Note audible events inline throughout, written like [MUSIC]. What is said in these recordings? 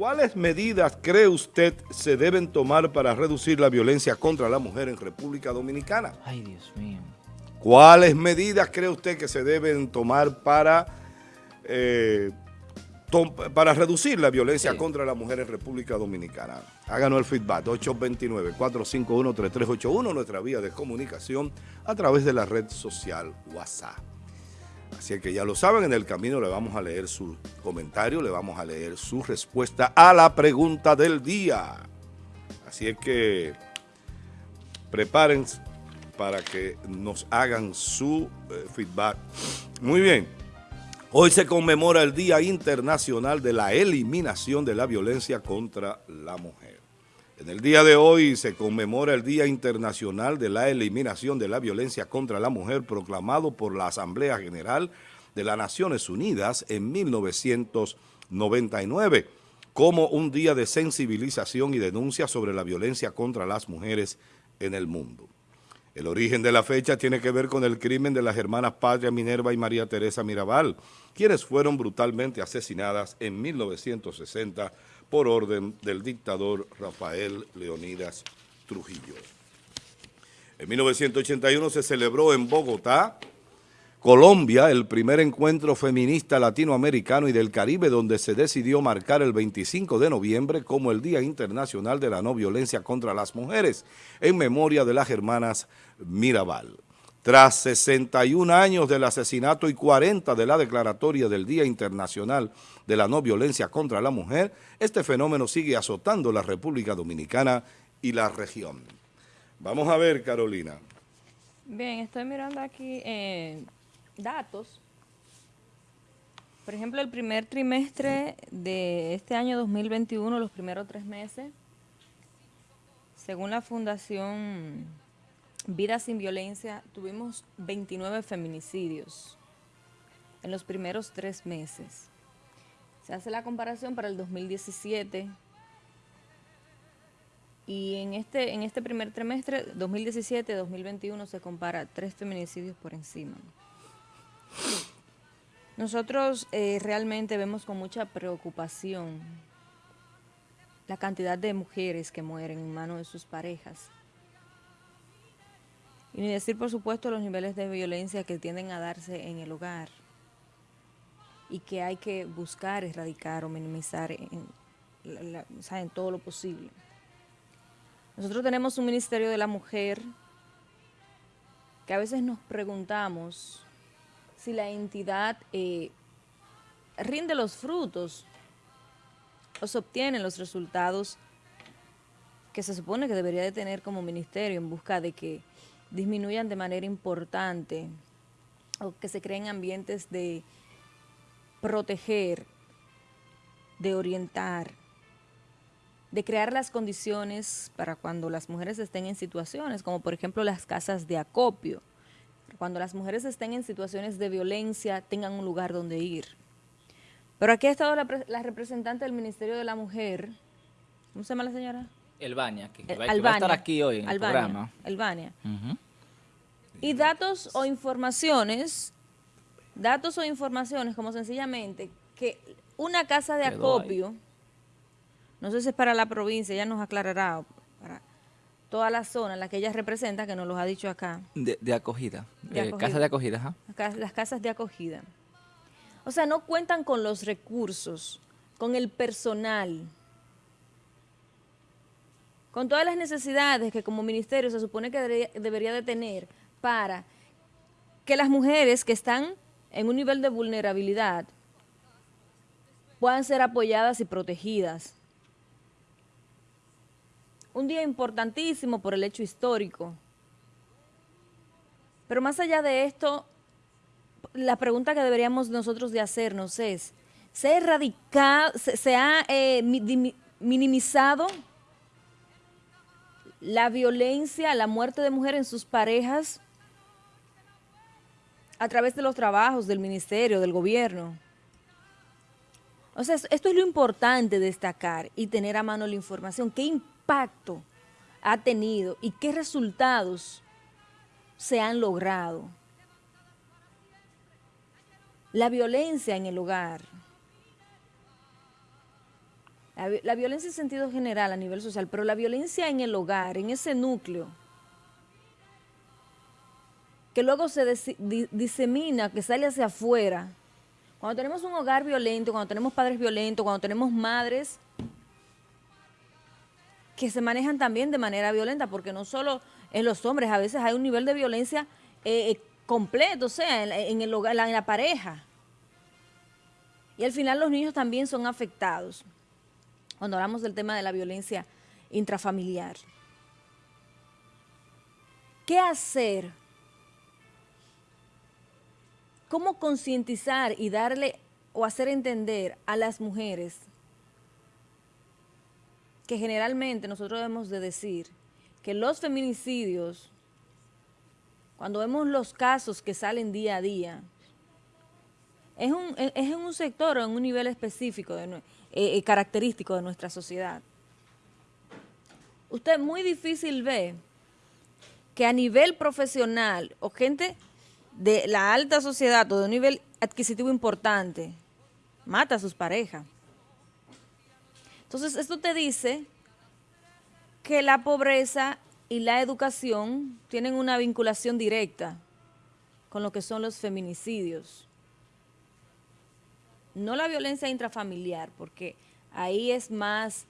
¿Cuáles medidas cree usted se deben tomar para reducir la violencia contra la mujer en República Dominicana? Ay, Dios mío. ¿Cuáles medidas cree usted que se deben tomar para, eh, para reducir la violencia contra la mujer en República Dominicana? Háganos el feedback, 829-451-3381, nuestra vía de comunicación a través de la red social WhatsApp. Así que ya lo saben, en el camino le vamos a leer su comentario, le vamos a leer su respuesta a la pregunta del día. Así es que prepárense para que nos hagan su eh, feedback. Muy bien, hoy se conmemora el Día Internacional de la Eliminación de la Violencia contra la Mujer. En el día de hoy se conmemora el Día Internacional de la Eliminación de la Violencia contra la Mujer proclamado por la Asamblea General de las Naciones Unidas en 1999 como un día de sensibilización y denuncia sobre la violencia contra las mujeres en el mundo. El origen de la fecha tiene que ver con el crimen de las hermanas Patria Minerva y María Teresa Mirabal, quienes fueron brutalmente asesinadas en 1960 por orden del dictador Rafael Leonidas Trujillo. En 1981 se celebró en Bogotá, Colombia, el primer encuentro feminista latinoamericano y del Caribe donde se decidió marcar el 25 de noviembre como el Día Internacional de la No Violencia contra las Mujeres, en memoria de las hermanas Mirabal. Tras 61 años del asesinato y 40 de la declaratoria del Día Internacional de la No Violencia contra la Mujer, este fenómeno sigue azotando la República Dominicana y la región. Vamos a ver, Carolina. Bien, estoy mirando aquí eh, datos. Por ejemplo, el primer trimestre de este año 2021, los primeros tres meses, según la Fundación Vida sin Violencia, tuvimos 29 feminicidios en los primeros tres meses. Se hace la comparación para el 2017 y en este, en este primer trimestre, 2017-2021, se compara tres feminicidios por encima. Nosotros eh, realmente vemos con mucha preocupación la cantidad de mujeres que mueren en manos de sus parejas. Y ni decir, por supuesto, los niveles de violencia que tienden a darse en el hogar y que hay que buscar erradicar o minimizar en, en todo lo posible. Nosotros tenemos un Ministerio de la Mujer que a veces nos preguntamos si la entidad eh, rinde los frutos o se obtienen los resultados que se supone que debería de tener como ministerio en busca de que disminuyan de manera importante o que se creen ambientes de proteger, de orientar, de crear las condiciones para cuando las mujeres estén en situaciones, como por ejemplo las casas de acopio, cuando las mujeres estén en situaciones de violencia tengan un lugar donde ir. Pero aquí ha estado la, representante del Ministerio de la Mujer, ¿cómo se llama la señora? Elvania, que, va, a estar aquí hoy en el programa. Albania. Y datos o informaciones, datos o informaciones como sencillamente que una casa de acopio, no sé si es para la provincia, ya nos aclarará, para toda la zona en la que ella representa, que nos los ha dicho acá. De, acogida, de casa de acogida, Las casas de acogida. O sea, no cuentan con los recursos, con el personal, con todas las necesidades que como ministerio se supone que debería, de tener para que las mujeres que están en un nivel de vulnerabilidad puedan ser apoyadas y protegidas un día importantísimo por el hecho histórico. Pero más allá de esto, la pregunta que deberíamos nosotros de hacernos es, ¿se, erradicado, se, ha eh, minimizado la violencia, la muerte de mujeres en sus parejas a través de los trabajos del ministerio, del gobierno? O sea, esto es lo importante destacar y tener a mano la información. ¿Qué impacto ha tenido y qué resultados se han logrado. La violencia en el hogar, La, violencia en sentido general a nivel social, pero la violencia en el hogar, en ese núcleo, que luego se disemina, que sale hacia afuera. Cuando tenemos un hogar violento, cuando tenemos padres violentos, cuando tenemos madres que se manejan también de manera violenta, porque no solo en los hombres, a veces hay un nivel de violencia eh, eh, completo, o sea, en, el hogar, en la pareja. Y al final los niños también son afectados cuando hablamos del tema de la violencia intrafamiliar. ¿Qué hacer cómo concientizar y darle o hacer entender a las mujeres que generalmente nosotros debemos de decir que los feminicidios, cuando vemos los casos que salen día a día, es, un, en un sector o en un nivel específico, de, eh, eh, característico de nuestra sociedad. Usted muy difícil ve que a nivel profesional o gente de la alta sociedad o de un nivel adquisitivo importante mata a sus parejas. Entonces, esto te dice que la pobreza y la educación tienen una vinculación directa con lo que son los feminicidios. No la violencia intrafamiliar, porque ahí es más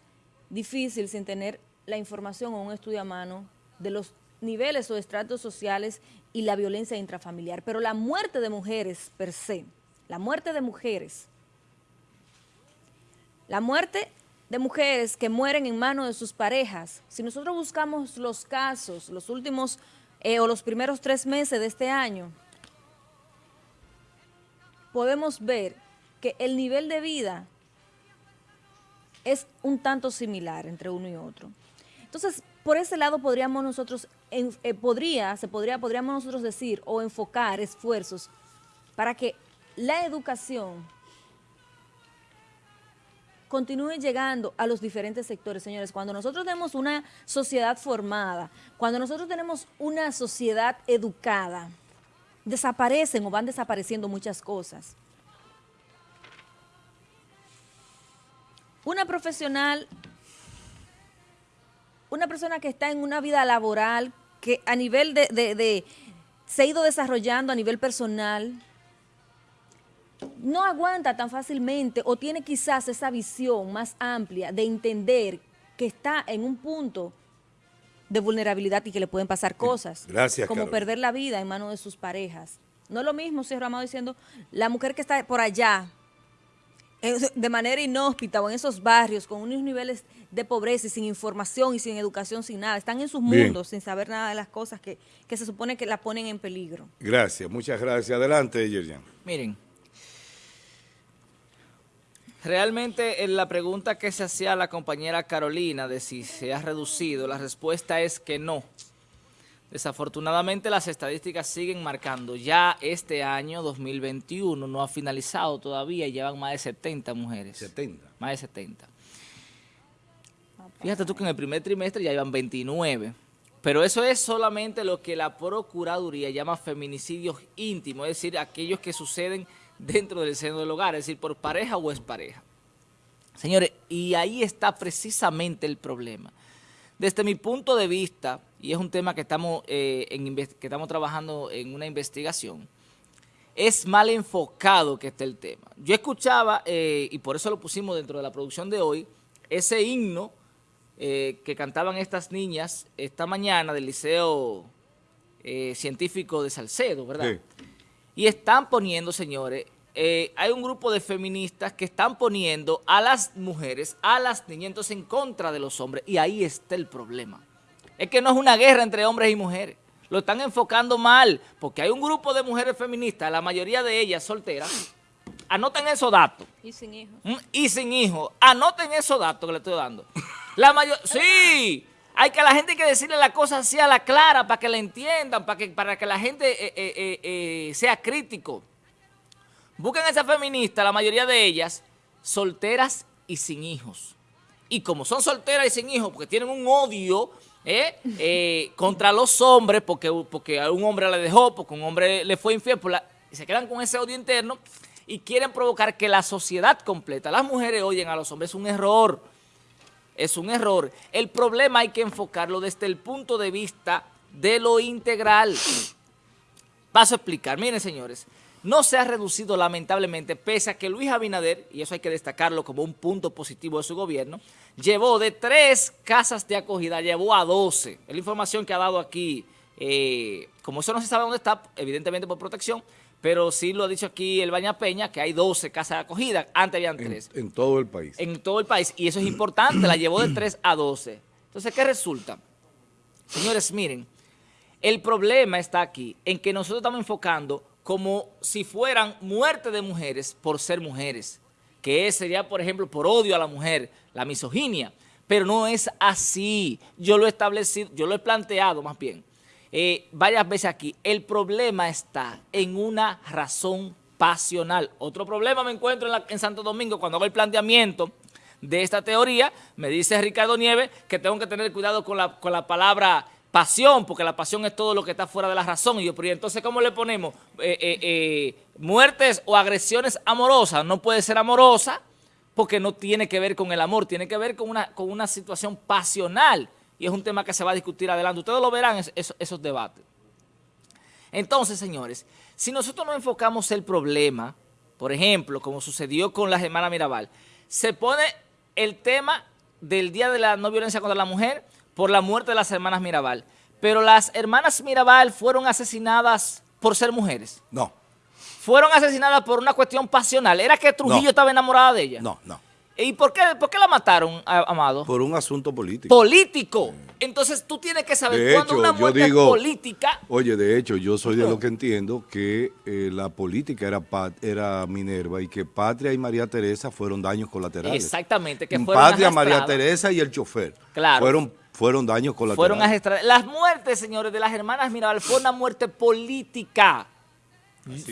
difícil sin tener la información o un estudio a mano de los niveles o estratos sociales y la violencia intrafamiliar. Pero la muerte de mujeres per se, la muerte de mujeres, la muerte de mujeres que mueren en manos de sus parejas, si nosotros buscamos los casos, los últimos eh, o los primeros tres meses de este año, podemos ver que el nivel de vida es un tanto similar entre uno y otro. Entonces, por ese lado podríamos nosotros, eh, podría, se podría, podríamos nosotros decir o enfocar esfuerzos para que la educación continúe llegando a los diferentes sectores, señores. Cuando nosotros tenemos una sociedad formada, cuando nosotros tenemos una sociedad educada, desaparecen o van desapareciendo muchas cosas. Una profesional una persona que está en una vida laboral, que a nivel de, se ha ido desarrollando a nivel personal, no aguanta tan fácilmente o tiene quizás esa visión más amplia de entender que está en un punto de vulnerabilidad y que le pueden pasar cosas. Gracias, Como perder la vida en manos de sus parejas. No es lo mismo, señor Amado, diciendo, la mujer que está por allá, de manera inhóspita o en esos barrios con unos niveles de pobreza y sin información y sin educación, sin nada. Están en sus mundos sin saber nada de las cosas que, se supone que la ponen en peligro. Gracias, muchas gracias. Adelante, Yerian. Miren, realmente en la pregunta que se hacía la compañera Carolina de si se ha reducido, la respuesta es que no. Desafortunadamente las estadísticas siguen marcando. Ya este año 2021 no ha finalizado todavía y llevan más de 70 mujeres. 70. Más de 70. Fíjate tú que en el primer trimestre ya llevan 29. Pero eso es solamente lo que la Procuraduría llama feminicidios íntimos, es decir, aquellos que suceden dentro del seno del hogar, es decir, por pareja o expareja. Señores, y ahí está precisamente el problema. Desde mi punto de vista, y es un tema que estamos, eh, que estamos trabajando en una investigación, es mal enfocado que esté el tema. Yo escuchaba, eh, y por eso lo pusimos dentro de la producción de hoy, ese himno eh, que cantaban estas niñas esta mañana del Liceo Científico de Salcedo, ¿verdad? Y están poniendo, señores, eh, hay un grupo de feministas que están poniendo a las mujeres, a las niñas, entonces en contra de los hombres. Y ahí está el problema. Es que no es una guerra entre hombres y mujeres. Lo están enfocando mal, porque hay un grupo de mujeres feministas, la mayoría de ellas solteras. Anoten esos datos. Y sin hijos. ¿Mm? Y sin hijos. Anoten esos datos que le estoy dando. La mayor [LAUGHS] sí, hay que a la gente hay que decirle la cosa así a la clara para que la entiendan, para que, para que la gente eh, eh, sea crítico. Buscan a esas feministas, la mayoría de ellas, solteras y sin hijos. Y como son solteras y sin hijos, porque tienen un odio ¿eh? [LAUGHS] Eh, contra los hombres, porque, porque a un hombre le dejó, porque un hombre le fue infiel, y se quedan con ese odio interno y quieren provocar que la sociedad completa, las mujeres oyen a los hombres, es un error. es un error. El problema hay que enfocarlo desde el punto de vista de lo integral. Paso a explicar. Miren, señores, no se ha reducido lamentablemente, pese a que Luis Abinader, y eso hay que destacarlo como un punto positivo de su gobierno, llevó de tres casas de acogida, llevó a 12. Es la información que ha dado aquí, eh, como eso no se sabe dónde está, evidentemente por protección, pero sí lo ha dicho aquí el Baña Peña, que hay 12 casas de acogida, antes habían tres. En, en todo el país. En todo el país, y eso es importante, la llevó de 3 a 12. Entonces, ¿qué resulta? Señores, miren, el problema está aquí, en que nosotros estamos enfocando como si fueran muerte de mujeres por ser mujeres, que sería, por ejemplo, por odio a la mujer, la misoginia, pero no es así. Yo lo he establecido, yo lo he planteado más bien eh, varias veces aquí. El problema está en una razón pasional. Otro problema me encuentro en, Santo Domingo cuando hago el planteamiento de esta teoría, me dice Ricardo Nieves que tengo que tener cuidado con la, con la palabra pasión, porque la pasión es todo lo que está fuera de la razón. Y entonces, ¿cómo le ponemos? Eh, eh, eh, muertes o agresiones amorosas. No puede ser amorosa porque no tiene que ver con el amor, tiene que ver con una, con una situación pasional. Y es un tema que se va a discutir adelante. Ustedes lo verán esos debates. Entonces, señores, si nosotros no enfocamos el problema, por ejemplo, como sucedió con la hermana Mirabal, se pone el tema del Día de la No Violencia contra la Mujer por la muerte de las hermanas Mirabal. Pero las hermanas Mirabal fueron asesinadas por ser mujeres. No. Fueron asesinadas por una cuestión pasional. ¿Era que Trujillo No. estaba enamorada de ella? No, no. ¿Y por qué, por qué la mataron, Amado? Por un asunto político. Político. Entonces tú tienes que saber De cuando hecho, una yo muerte digo- es política. Oye, de hecho, yo soy de lo que entiendo que eh, la política era, Minerva y que Patria y María Teresa fueron daños colaterales. Exactamente, que fueron Patria, María. Teresa y el chofer. Claro. Fueron, fueron daños colaterales. Fueron arrestadas. Las muertes, señores, de las hermanas Mirabal fue una muerte política.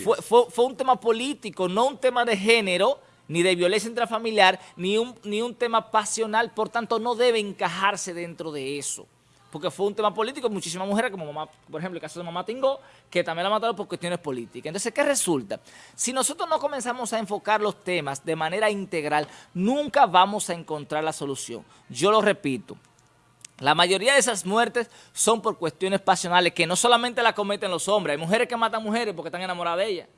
Fue, fue- fue un tema político, no un tema de género, ni de violencia intrafamiliar, ni un, ni un tema pasional. Por tanto, no debe encajarse dentro de eso. Porque fue un tema político, muchísimas mujeres, como mamá, por ejemplo, el caso de mamá Tingó, que también la mataron por cuestiones políticas. Entonces, ¿qué resulta? Si nosotros no comenzamos a enfocar los temas de manera integral, nunca vamos a encontrar la solución. Yo lo repito, la mayoría de esas muertes son por cuestiones pasionales que no solamente la cometen los hombres, hay mujeres que matan mujeres porque están enamoradas de ellas.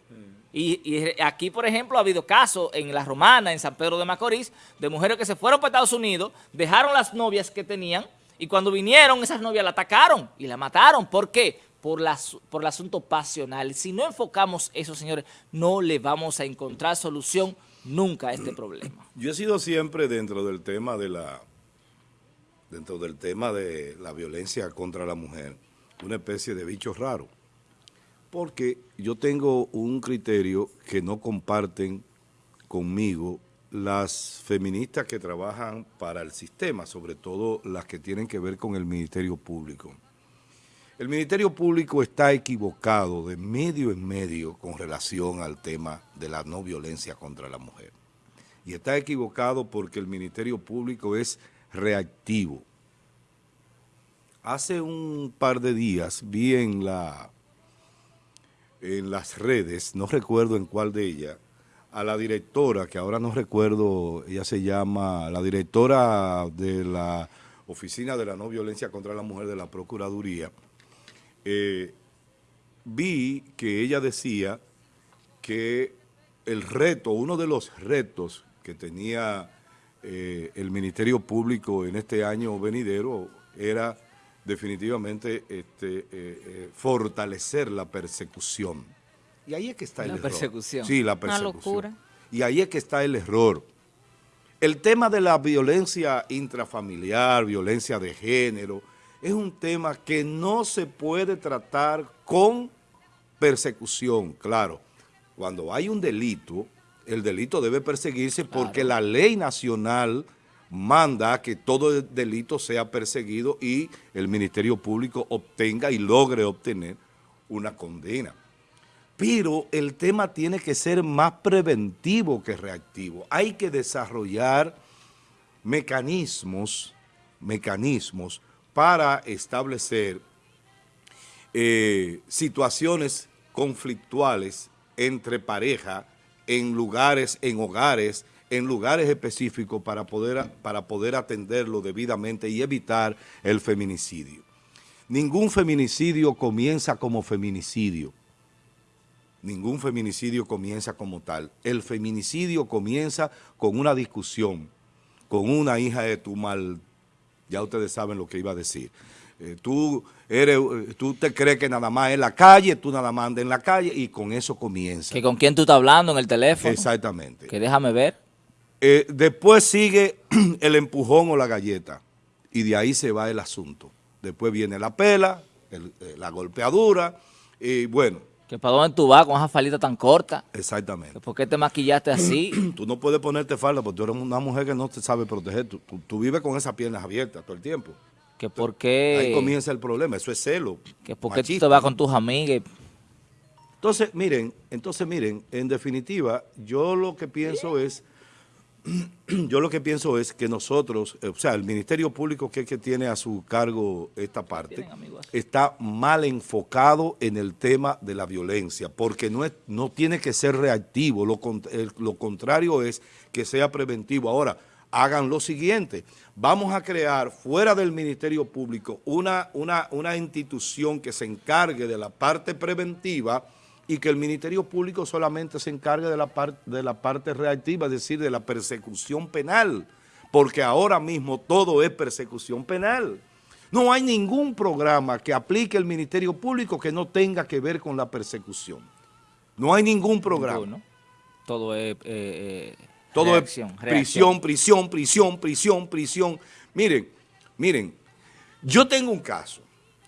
Y, y aquí, por ejemplo, ha habido casos en La Romana, en San Pedro de Macorís, de mujeres que se fueron para Estados Unidos, dejaron las novias que tenían y cuando vinieron esas novias la atacaron y la mataron. ¿Por qué? Por, la, por el asunto pasional. Si no enfocamos eso, señores, no le vamos a encontrar solución nunca a este problema. Yo he sido siempre dentro del tema de la dentro del tema de la violencia contra la mujer, una especie de bicho raro. Porque yo tengo un criterio que no comparten conmigo las feministas que trabajan para el sistema, sobre todo las que tienen que ver con el Ministerio Público. El Ministerio Público está equivocado de medio en medio con relación al tema de la no violencia contra la mujer. Y está equivocado porque el Ministerio Público es reactivo. Hace un par de días vi en, la, en las redes, no recuerdo en cuál de ellas, a la directora, que ahora no recuerdo, ella se llama, la directora de la Oficina de la No Violencia contra la Mujer de la Procuraduría, eh, vi que ella decía que el reto, uno de los retos que tenía eh, el Ministerio Público en este año venidero era definitivamente este, eh, eh, fortalecer la persecución. Y ahí es que está el La error. persecución. Sí, la Una persecución. locura. Y ahí es que está el error. El tema de la violencia intrafamiliar, violencia de género, es un tema que no se puede tratar con persecución, claro. Cuando hay un delito, el delito debe perseguirse porque la ley nacional manda que todo delito sea perseguido y el Ministerio Público obtenga y logre obtener una condena. Pero el tema tiene que ser más preventivo que reactivo. Hay que desarrollar mecanismos, mecanismos para establecer eh, situaciones conflictuales entre pareja en lugares, en hogares, en lugares específicos para poder, para poder atenderlo debidamente y evitar el feminicidio. Ningún feminicidio comienza como feminicidio. Ningún feminicidio comienza como tal. El feminicidio comienza con una discusión, con una hija de tu mal, ya ustedes saben lo que iba a decir. Eh, tú, eres, eh, tú te crees que nada más en la calle, tú nada más andas en la calle y con eso comienza. ¿Que con quién tú estás hablando en el teléfono? Exactamente. Que déjame ver. Eh, después sigue [CLEARS THROAT] el empujón o la galleta y de ahí se va el asunto. Después viene la pela, la golpeadura y bueno. ¿Que para dónde tú vas con esa falita tan corta? Exactamente. ¿Por qué te maquillaste así? [CLEARS THROAT] tú no puedes ponerte falda porque tú eres una mujer que no te sabe proteger. Tú, tú vives con esas piernas abiertas todo el tiempo que por qué... Ahí comienza el problema, eso es celo. Que por qué tú te vas con tus amigas. Entonces, miren, entonces miren, en definitiva, yo lo que pienso es, [CLEARS THROAT] yo lo que pienso es que nosotros, o sea, el Ministerio Público que, que tiene a su cargo esta parte, está mal enfocado en el tema de la violencia, porque no, es, no tiene que ser reactivo, lo, lo contrario es que sea preventivo. Ahora, hagan lo siguiente, vamos a crear fuera del Ministerio Público una, una, una institución que se encargue de la parte preventiva y que el Ministerio Público solamente se encargue de la, de la parte reactiva, es decir, de la persecución penal, porque ahora mismo todo es persecución penal. No hay ningún programa que aplique el Ministerio Público que no tenga que ver con la persecución. No hay ningún programa. Todo es... Eh, eh, todo es prisión, prisión, prisión, prisión, prisión. Miren, miren, yo tengo un caso,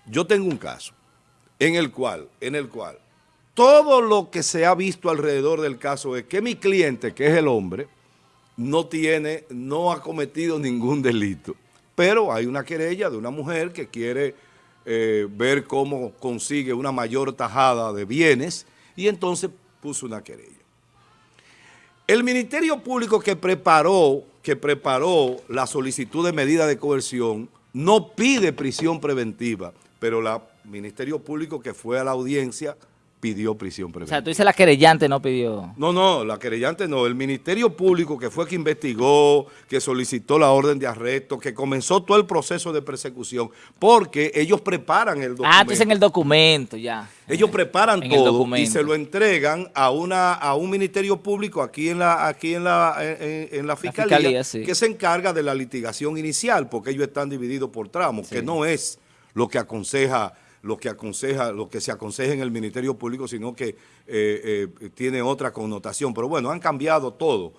yo tengo un caso en el cual, en el cual todo lo que se ha visto alrededor del caso es que mi cliente, que es el hombre, no tiene, no ha cometido ningún delito. Pero hay una querella de una mujer que quiere eh, ver cómo consigue una mayor tajada de bienes y entonces puso una querella. El Ministerio Público que preparó, que preparó la solicitud de medida de coerción no pide prisión preventiva, pero el Ministerio Público que fue a la audiencia pidió prisión preventiva. O sea, tú dices la querellante no pidió. No, no, la querellante no. El Ministerio Público que fue que investigó, que solicitó la orden de arresto, que comenzó todo el proceso de persecución, porque ellos preparan el documento. Ah, tú en el documento, ya. Ellos preparan todo y se lo entregan a una a un Ministerio Público aquí en la aquí en la en, la Fiscalía, que se encarga de la litigación inicial, porque ellos están divididos por tramos, que no es lo que aconseja lo que aconseja, lo que se aconseja en el Ministerio Público, sino que eh, eh, tiene otra connotación. Pero bueno, han cambiado todo.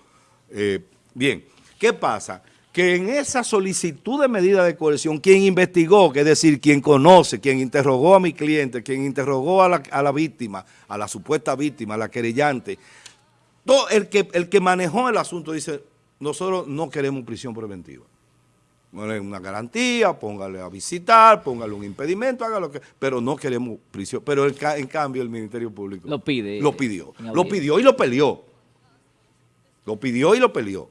Eh, bien, ¿qué pasa? Que en esa solicitud de medida de coerción, quien investigó, que es decir, quien conoce, quien interrogó a mi cliente, quien interrogó a la, a la víctima, a la supuesta víctima, a la querellante, todo el que, el que manejó el asunto dice, nosotros no queremos prisión preventiva una garantía, póngale a visitar, póngale un impedimento, haga lo que... Pero no queremos prisión. Pero en cambio el Ministerio Público... Lo pide. Lo pidió. Lo pidió y lo peleó. Lo pidió y lo peleó.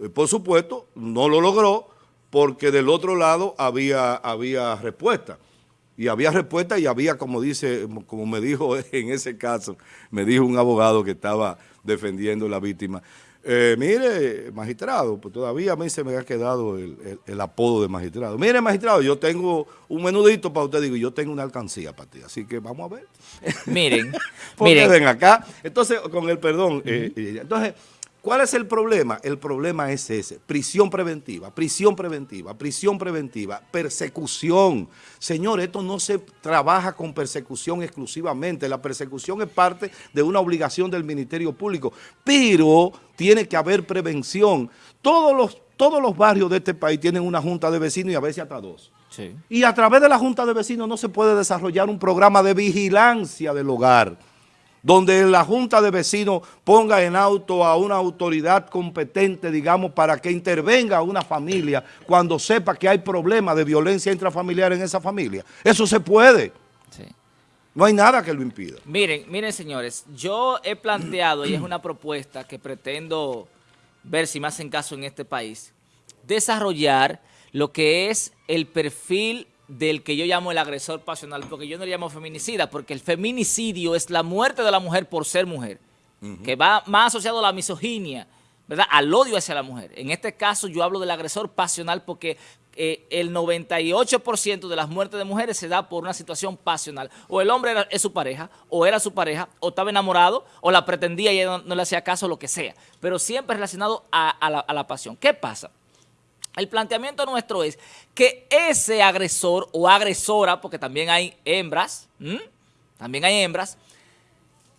Eh, por supuesto, no lo logró porque del otro lado había, había respuesta. Y había respuesta y había, como dice, como me dijo [LAUGHS] en ese caso, me dijo un abogado que estaba defendiendo a la víctima, eh, mire, magistrado, pues todavía a mí se me ha quedado el, apodo de magistrado. Mire, magistrado, yo tengo un menudito para usted, digo, yo tengo una alcancía para ti, así que vamos a ver. Miren, [LAUGHS] miren. ven acá. Entonces, con el perdón, eh, entonces ¿Cuál es el problema? El problema es ese, prisión preventiva, prisión preventiva, prisión preventiva, persecución. Señor, esto no se trabaja con persecución exclusivamente, la persecución es parte de una obligación del Ministerio Público, pero tiene que haber prevención. Todos los, todos los barrios de este país tienen una junta de vecinos y a veces hasta dos. Y a través de la junta de vecinos no se puede desarrollar un programa de vigilancia del hogar donde la Junta de Vecinos ponga en auto a una autoridad competente, digamos, para que intervenga una familia cuando sepa que hay problemas de violencia intrafamiliar en esa familia. Eso se puede. No hay nada que lo impida. Miren, miren señores, yo he planteado, y es una propuesta que pretendo ver si me hacen caso en este país, desarrollar lo que es el perfil del que yo llamo el agresor pasional, porque yo no le llamo feminicida, porque el feminicidio es la muerte de la mujer por ser mujer, que va más asociado a la misoginia, ¿verdad? al odio hacia la mujer. En este caso yo hablo del agresor pasional porque eh, el 98% de las muertes de mujeres se da por una situación pasional. O el hombre era, es su pareja, o era su pareja, o estaba enamorado, o la pretendía y ella no, le hacía caso, lo que sea. Pero siempre relacionado a, la, pasión. ¿Qué pasa? El planteamiento nuestro es que ese agresor o agresora, porque también hay hembras, también hay hembras,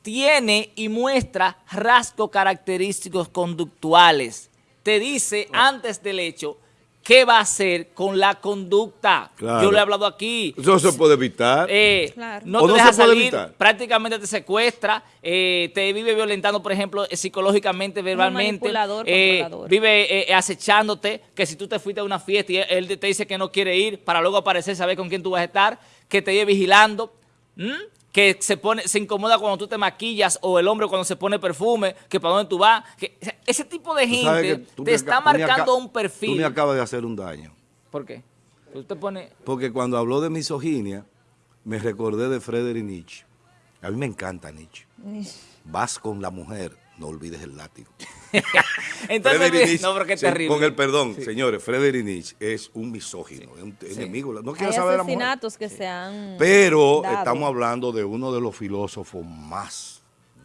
tiene y muestra rasgos característicos conductuales. Te dice antes del hecho qué va a hacer con la conducta. Yo le he hablado aquí. Eso se puede evitar. Eh, no te deja salir, prácticamente te secuestra, eh, te vive violentando, por ejemplo, eh, psicológicamente, verbalmente. vive acechándote, que si tú te fuiste a una fiesta y él te dice que no quiere ir, para luego aparecer, saber con quién tú vas a estar, que te lleve vigilando que se pone, se incomoda cuando tú te maquillas o el hombre cuando se pone perfume, que para dónde tú vas. Que, ese tipo de gente te está marcando un perfil. Tú me acabas de hacer un daño. ¿Por qué? Usted pone... Porque cuando habló de misoginia, me recordé de Friedrich Nietzsche. A mí me encanta Nietzsche. Vas con la mujer, no olvides el látigo. [LAUGHS] Entonces, no, pero qué terrible. Con el perdón, señores, Frederick Nietzsche es un misógino, es un enemigo. No quiero saber asesinatos que se han Pero estamos hablando de uno de los filósofos más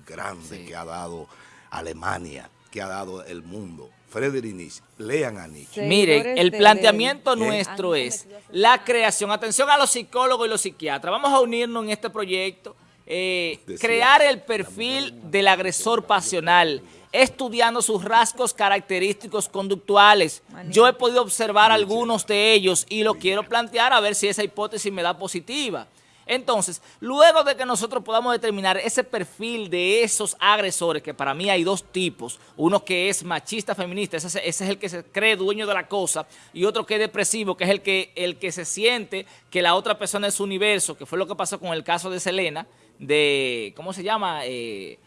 grandes que ha dado Alemania, que ha dado el mundo. Frederick Nietzsche, lean a Nietzsche. Miren, el planteamiento nuestro es la creación, atención a los psicólogos y los psiquiatras, vamos a unirnos en este proyecto, eh, crear el perfil del agresor pasional, estudiando sus rasgos característicos conductuales. Yo he podido observar algunos de ellos y lo quiero plantear a ver si esa hipótesis me da positiva. Entonces, luego de que nosotros podamos determinar ese perfil de esos agresores, que para mí hay dos tipos, uno que es machista feminista, ese, es el que se cree dueño de la cosa, y otro que es depresivo, que es el que, el que se siente que la otra persona es su universo, que fue lo que pasó con el caso de Selena, de, ¿cómo se llama? Eh,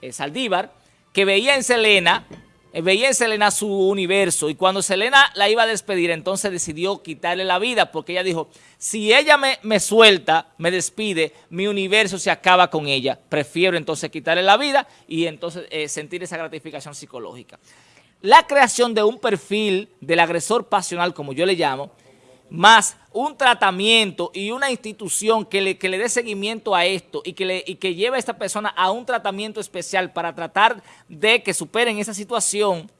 eh, Saldívar, que veía en Selena, eh, veía en Selena su universo y cuando Selena la iba a despedir, entonces decidió quitarle la vida porque ella dijo, si ella me, me suelta, me despide, mi universo se acaba con ella. Prefiero entonces quitarle la vida y entonces eh, sentir esa gratificación psicológica. La creación de un perfil del agresor pasional, como yo le llamo, más un tratamiento y una institución que le, que le dé seguimiento a esto y que, le, y que lleve a esta persona a un tratamiento especial para tratar de que superen esa situación,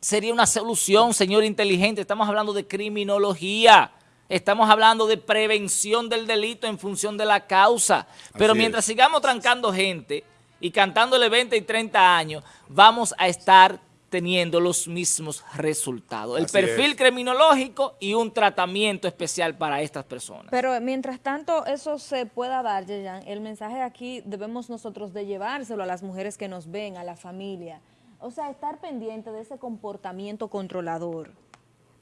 sería una solución, señor inteligente. Estamos hablando de criminología, estamos hablando de prevención del delito en función de la causa. Pero mientras sigamos trancando gente y cantándole 20 y 30 años, vamos a estar teniendo los mismos resultados. El perfil criminológico y un tratamiento especial para estas personas. Pero mientras tanto eso se pueda dar, Yeyan, el mensaje aquí debemos nosotros de llevárselo a las mujeres que nos ven, a la familia. O sea, estar pendiente de ese comportamiento controlador,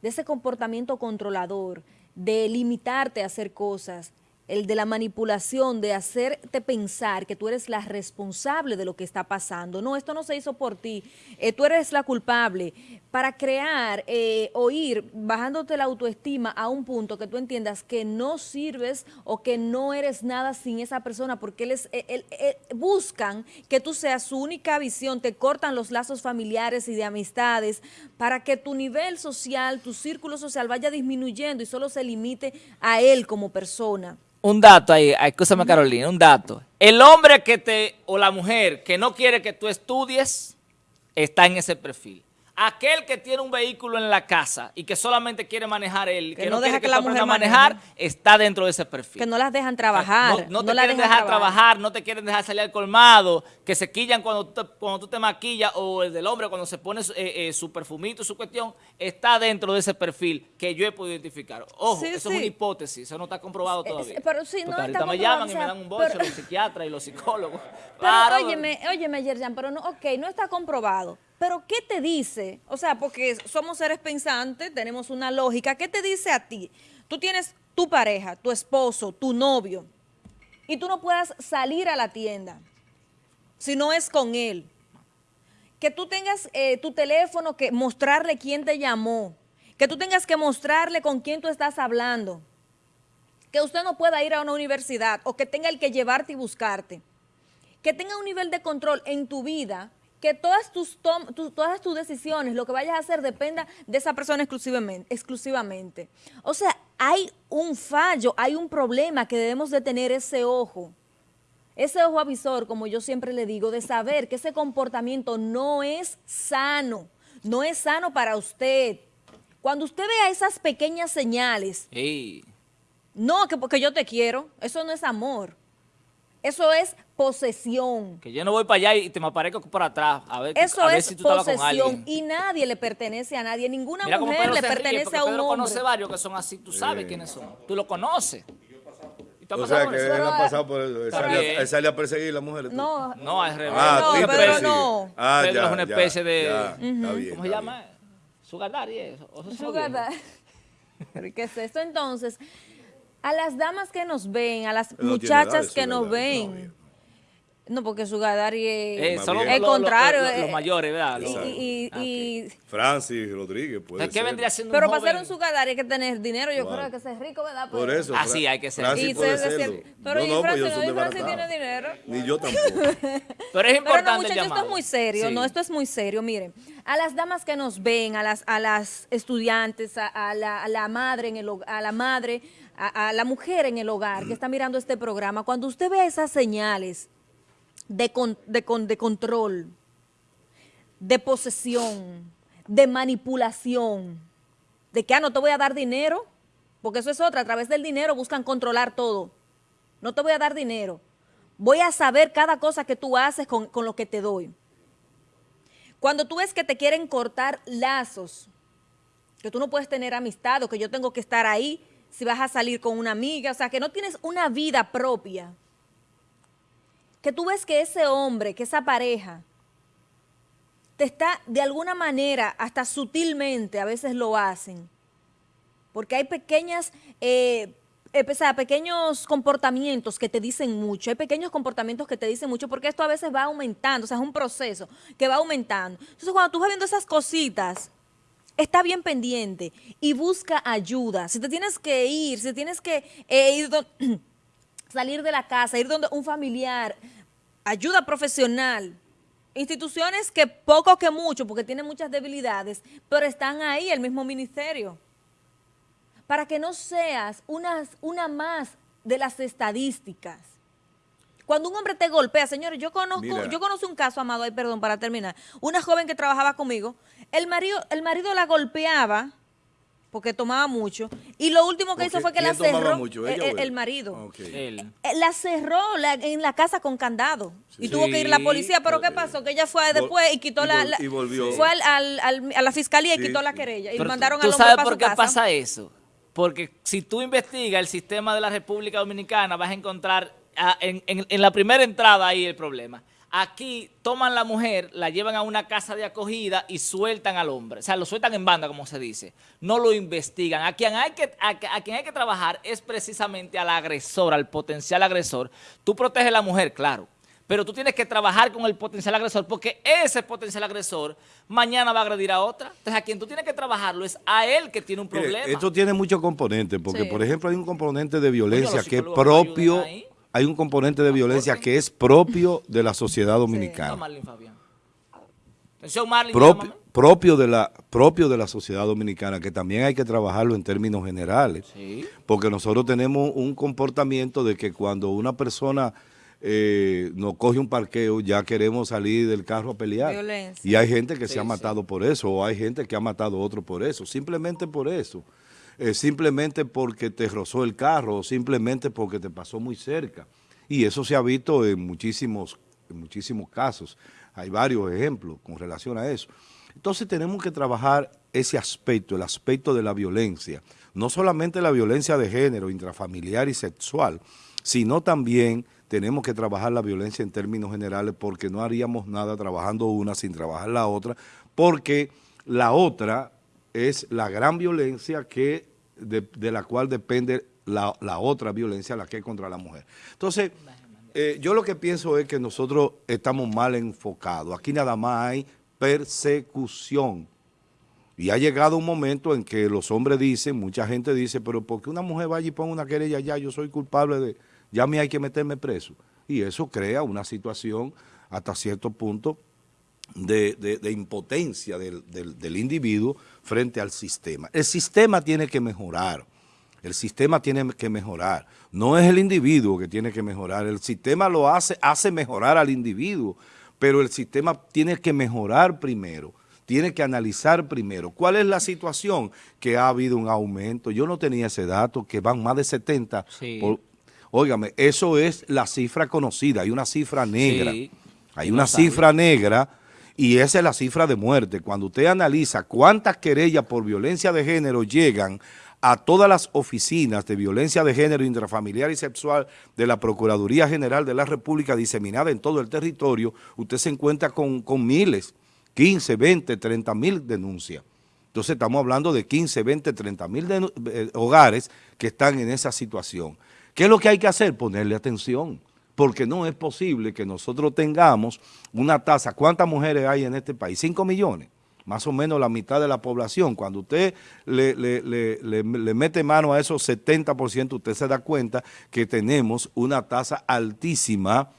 de ese comportamiento controlador, de limitarte a hacer cosas, el de la manipulación, de hacerte pensar que tú eres la responsable de lo que está pasando. No, esto no se hizo por ti, eh, tú eres la culpable. Para crear eh, o ir bajándote la autoestima a un punto que tú entiendas que no sirves o que no eres nada sin esa persona, porque él eh, buscan que tú seas su única visión, te cortan los lazos familiares y de amistades para que tu nivel social, tu círculo social vaya disminuyendo y solo se limite a él como persona. Un dato ahí, escúchame Carolina, un dato. El hombre que te, o la mujer que no quiere que tú estudies, está en ese perfil aquel que tiene un vehículo en la casa y que solamente quiere manejar él, que, no, deja quiere que, la mujer manejar, está dentro de ese perfil. Que no las dejan trabajar. no, te quieren dejar trabajar. no te quieren dejar salir al colmado, que se quillan cuando, cuando tú te maquillas o el del hombre cuando se pone eh, eh, su perfumito, su cuestión, está dentro de ese perfil que yo he podido identificar. Ojo, eso es una hipótesis, eso no está comprobado todavía. Pero si no está me llaman y me dan un bolso los psiquiatras y los psicólogos. [LAUGHS] Pero óyeme, óyeme, Yerjan, pero no, ok, no está comprobado. Pero ¿qué te dice? O sea, porque somos seres pensantes, tenemos una lógica. ¿Qué te dice a ti? Tú tienes tu pareja, tu esposo, tu novio, y tú no puedas salir a la tienda si no es con él. Que tú tengas eh, tu teléfono, que mostrarle quién te llamó, que tú tengas que mostrarle con quién tú estás hablando, que usted no pueda ir a una universidad o que tenga el que llevarte y buscarte, que tenga un nivel de control en tu vida que todas tus, todas tus decisiones, lo que vayas a hacer, dependa de esa persona exclusivamente, exclusivamente. O sea, hay un fallo, hay un problema que debemos de tener ese ojo. Ese ojo avisor, como yo siempre le digo, de saber que ese comportamiento no es sano, no es sano para usted. Cuando usted vea esas pequeñas señales, no, que porque yo te quiero, eso no es amor. Eso es posesión. Que yo no voy para allá y te me aparezco por atrás a ver, Eso a es si tú posesión y nadie le pertenece a nadie. Ninguna mujer le pertenece a un Pedro hombre. conoce varios que son así, tú sabes quiénes son. Tú lo conoces. O sea, que él ha pasado por eso. Él sale, a perseguir a las mujeres. No, no, al revés. Ah, no, Pedro no. Ah, Pedro es una especie de... Ya, está bien, ¿Cómo se llama? Sugar daddy eso. Sugar daddy. [LAUGHS] ¿Qué es esto entonces? A las damas que nos ven, a las muchachas que nos ven, no, porque su Gadari es eh, el contrario. Los, eh, mayores, ¿verdad? y, y, y, Francis Rodríguez puede ¿Qué vendría siendo Pero un para ser un Sugadari hay que tener dinero, yo creo que ser rico, ¿verdad? Por eso. Así hay que ser. Francis puede serlo. Pero no, y Francis, no, no, Francis tiene dinero. Ni yo tampoco. Pero es importante Pero no, muchachos, esto es muy serio, no, esto es muy serio. Miren, a las damas que nos ven, a las, a las estudiantes, a, a, la, a la, madre en el a la madre, a, a la mujer en el hogar que está mirando este programa, cuando usted ve esas señales, de, de, de control, de posesión, de manipulación, de que, ah, no te voy a dar dinero, porque eso es otra, a través del dinero buscan controlar todo. No te voy a dar dinero. Voy a saber cada cosa que tú haces con, con lo que te doy. Cuando tú ves que te quieren cortar lazos, que tú no puedes tener amistad o que yo tengo que estar ahí si vas a salir con una amiga, o sea, que no tienes una vida propia, que tú ves que ese hombre, que esa pareja, te está de alguna manera, hasta sutilmente, a veces lo hacen, porque hay pequeñas, eh, eh, pequeños comportamientos que te dicen mucho, hay pequeños comportamientos que te dicen mucho, porque esto a veces va aumentando, o sea, es un proceso que va aumentando. Entonces, cuando tú vas viendo esas cositas, está bien pendiente y busca ayuda. Si te tienes que ir, si tienes que eh, ir... [CLEARS THROAT] salir de la casa, ir donde un familiar, ayuda profesional, instituciones que poco que mucho, porque tienen muchas debilidades, pero están ahí, el mismo ministerio. Para que no seas una, una más de las estadísticas. Cuando un hombre te golpea, señores, yo conozco, yo conozco un caso, Amado, ay, perdón, para terminar, una joven que trabajaba conmigo, el marido, el marido la golpeaba porque tomaba mucho. Y lo último que hizo fue que la cerró mucho, el, marido. Eh, la cerró en la casa con candado. Y tuvo que ir la policía. Pero ¿qué pasó? Que ella fue después y quitó la, y volvió. Fue al, a la fiscalía y quitó la querella. Y mandaron al hombre sabes por qué pasa eso? Porque si tú investigas el sistema de la República Dominicana, vas a encontrar ah, en, en la primera entrada ahí el problema. Aquí toman la mujer, la llevan a una casa de acogida y sueltan al hombre. O sea, lo sueltan en banda, como se dice. No lo investigan. A quien hay que, a, quien hay que trabajar es precisamente al agresor, al potencial agresor. Tú proteges a la mujer, claro. Pero tú tienes que trabajar con el potencial agresor porque ese potencial agresor mañana va a agredir a otra. Entonces, a quien tú tienes que trabajarlo es a él que tiene un problema. esto tiene muchos componentes porque, por ejemplo, hay un componente de violencia que es propio hay un componente de violencia que es propio de la sociedad dominicana. propio de la propio de la sociedad dominicana, que también hay que trabajarlo en términos generales, porque nosotros tenemos un comportamiento de que cuando una persona eh, nos coge un parqueo, ya queremos salir del carro a pelear. Y hay gente que se ha matado por eso, o hay gente que ha matado a otro por eso, simplemente por eso. Eh, simplemente porque te rozó el carro o simplemente porque te pasó muy cerca. Y eso se ha visto en muchísimos, en muchísimos casos. Hay varios ejemplos con relación a eso. Entonces tenemos que trabajar ese aspecto, el aspecto de la violencia. No solamente la violencia de género, intrafamiliar y sexual, sino también tenemos que trabajar la violencia en términos generales porque no haríamos nada trabajando una sin trabajar la otra, porque la otra es la gran violencia que de, la cual depende la, otra violencia, la que es contra la mujer. Entonces, eh, yo lo que pienso es que nosotros estamos mal enfocados. Aquí nada más hay persecución. Y ha llegado un momento en que los hombres dicen, mucha gente dice, pero porque una mujer vaya y ponga una querella ya, yo soy culpable de, ya me hay que meterme preso. Y eso crea una situación hasta cierto punto de, de- de impotencia del, del- del individuo frente al sistema. El sistema tiene que mejorar. El sistema tiene que mejorar. No es el individuo que tiene que mejorar. El sistema lo hace, hace mejorar al individuo, pero el sistema tiene que mejorar primero. Tiene que analizar primero. ¿Cuál es la situación? Que ha habido un aumento. Yo no tenía ese dato, que van más de 70. Sí. por- óigame, eso es la cifra conocida. Hay una cifra negra. Sí. Hay una cifra negra y esa es la cifra de muerte. Cuando usted analiza cuántas querellas por violencia de género llegan a todas las oficinas de violencia de género intrafamiliar y sexual de la Procuraduría General de la República diseminada en todo el territorio, usted se encuentra con, con miles, 15, 20, 30 mil denuncias. Entonces estamos hablando de 15, 20, 30 mil eh, hogares que están en esa situación. ¿Qué es lo que hay que hacer? Ponerle atención, porque no es posible que nosotros tengamos una tasa. ¿Cuántas mujeres hay en este país? 5 millones, más o menos la mitad de la población. Cuando usted le, mete mano a esos 70%, usted se da cuenta que tenemos una tasa altísima,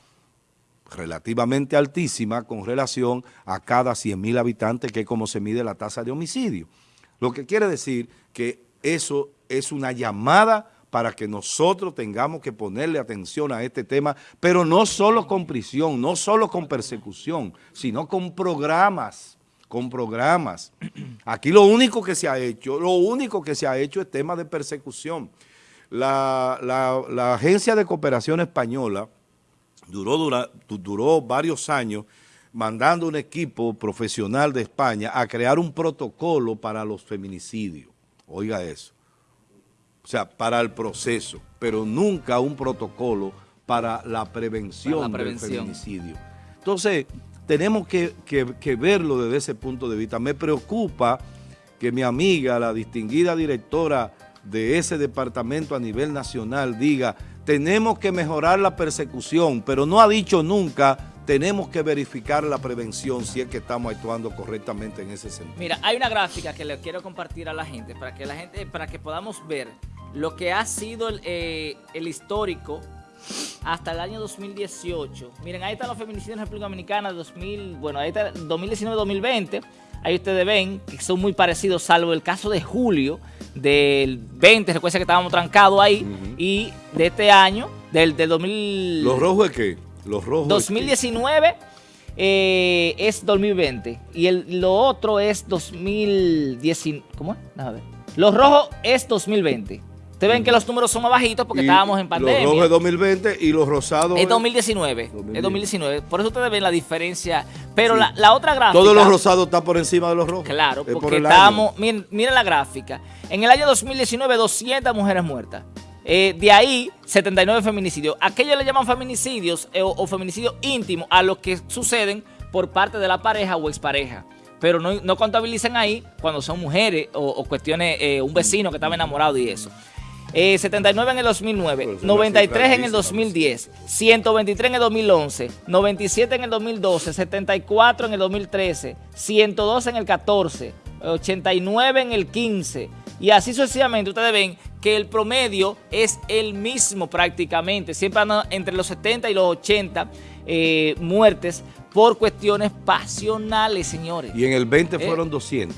relativamente altísima con relación a cada 100 mil habitantes, que es como se mide la tasa de homicidio. Lo que quiere decir que eso es una llamada para que nosotros tengamos que ponerle atención a este tema, pero no solo con prisión, no solo con persecución, sino con programas, con programas. Aquí lo único que se ha hecho, lo único que se ha hecho es tema de persecución. La, Agencia de Cooperación Española duró, duró varios años mandando un equipo profesional de España a crear un protocolo para los feminicidios. Oiga eso. O sea, para el proceso, pero nunca un protocolo para la prevención, Para la prevención. del feminicidio. Entonces, tenemos que, que- que verlo desde ese punto de vista. Me preocupa que mi amiga, la distinguida directora de ese departamento a nivel nacional, diga, tenemos que mejorar la persecución, pero no ha dicho nunca, tenemos que verificar la prevención si es que estamos actuando correctamente en ese sentido. Mira, hay una gráfica que le quiero compartir a la gente para que la gente, para que podamos ver lo que ha sido el, eh, el histórico hasta el año 2018. Miren, ahí están los feminicidios en República Dominicana 2000, bueno, ahí está 2019-2020. Ahí ustedes ven que son muy parecidos, salvo el caso de julio del 20, recuerda que estábamos trancados ahí, y de este año, del, del 2000... ¿Los rojos es qué? Los rojos es qué? 2019 eh, es 2020 y el, lo otro es 2019. ¿Cómo es? Déjame ver. Los rojos es 2020. Ustedes ven que los números son más bajitos porque Y estábamos en pandemia. Los rojos es 2020 y los rosados es es- 2019. 2019. Es 2019. Por eso ustedes ven la diferencia. Pero la, la otra gráfica. Todos los rosados están por encima de los rojos. Claro, por porque estábamos, miren, miren la gráfica. En el año 2019, 200 mujeres muertas. Eh, de ahí, 79 feminicidios. Aquellos le llaman feminicidios eh, o, o feminicidios íntimos a los que suceden por parte de la pareja o expareja. Pero no, no contabilizan ahí cuando son mujeres o, o cuestiones, eh, un vecino que estaba enamorado y eso. Eh, 79 en el 2009, Pues es una 93 en cifra el 2010, 123 en el 2011, 97 en el 2012, 74 en el 2013, 102 en el 14, 89 en el 15 y así sucesivamente. Ustedes ven que el promedio es el mismo prácticamente, siempre andan entre los 70 y los 80 eh, muertes por cuestiones pasionales, señores. Y en el 20 Eh. fueron 200.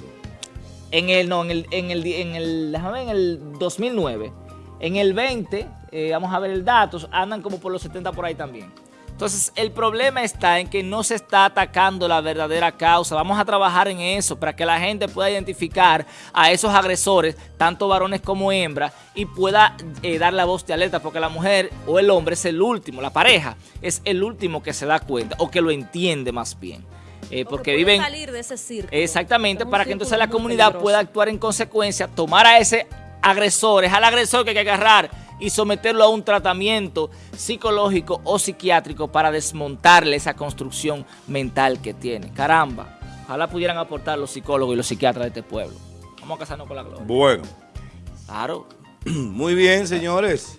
En el, no, en el, en el, en el, déjame ver, en el 2009. En el 20, eh, vamos a ver el dato, andan como por los 70 por ahí también. Entonces, el problema está en que no se está atacando la verdadera causa. Vamos a trabajar en eso para que la gente pueda identificar a esos agresores, tanto varones como hembras, y pueda eh, dar la voz de alerta, porque la mujer o el hombre es el último, la pareja es el último que se da cuenta o que lo entiende más bien. Eh, porque puede viven salir de ese círculo. Exactamente, para que entonces la comunidad peligroso. pueda actuar en consecuencia, tomar a ese agresor, es al agresor que hay que agarrar y someterlo a un tratamiento psicológico o psiquiátrico para desmontarle esa construcción mental que tiene. Caramba, ojalá pudieran aportar los psicólogos y los psiquiatras de este pueblo. Vamos a casarnos con la gloria. Bueno, Claro. [CLEARS THROAT] muy bien, señores.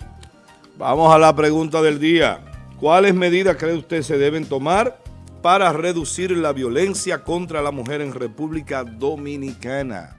Vamos a la pregunta del día. ¿Cuáles medidas cree usted se deben tomar para reducir la violencia contra la mujer en República Dominicana?